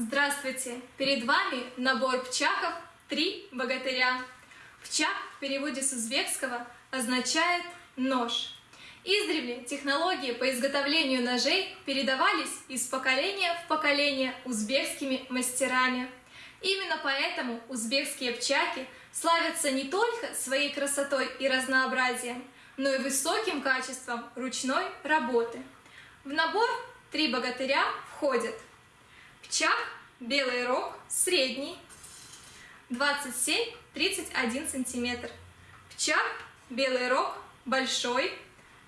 Здравствуйте! Перед вами набор пчаков «Три богатыря». Пчак в переводе с узбекского означает «нож». Издревле технологии по изготовлению ножей передавались из поколения в поколение узбекскими мастерами. Именно поэтому узбекские пчаки славятся не только своей красотой и разнообразием, но и высоким качеством ручной работы. В набор «Три богатыря» входят Пчак, белый рог, средний, 27-31 сантиметр. Пчак, белый рог, большой,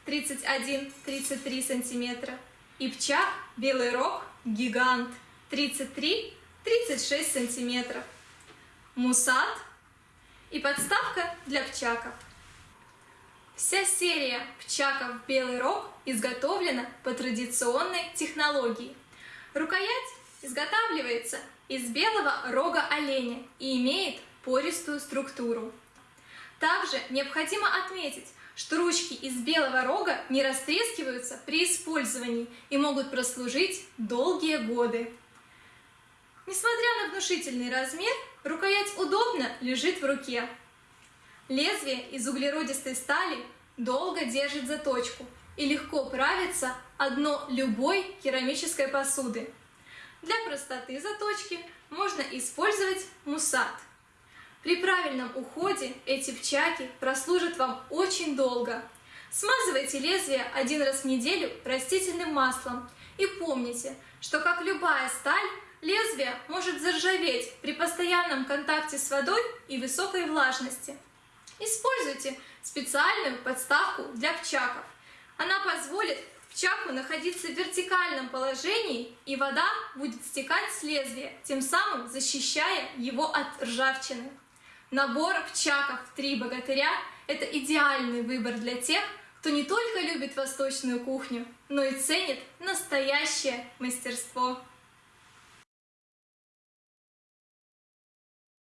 31-33 сантиметра. И пчак, белый рог, гигант, 33-36 сантиметров. Мусат и подставка для пчаков. Вся серия пчаков «Белый рог» изготовлена по традиционной технологии. Рукоять изготавливается из белого рога оленя и имеет пористую структуру. Также необходимо отметить, что ручки из белого рога не растрескиваются при использовании и могут прослужить долгие годы. Несмотря на внушительный размер, рукоять удобно лежит в руке. Лезвие из углеродистой стали долго держит заточку и легко правится одно любой керамической посуды, для простоты заточки можно использовать мусат. При правильном уходе эти пчаки прослужат вам очень долго. Смазывайте лезвие один раз в неделю растительным маслом и помните, что как любая сталь, лезвие может заржаветь при постоянном контакте с водой и высокой влажности. Используйте специальную подставку для пчаков. Она позволит пчаку находиться в вертикальном положении, и вода будет стекать с лезвия, тем самым защищая его от ржавчины. Набор пчаков «Три богатыря» — это идеальный выбор для тех, кто не только любит восточную кухню, но и ценит настоящее мастерство.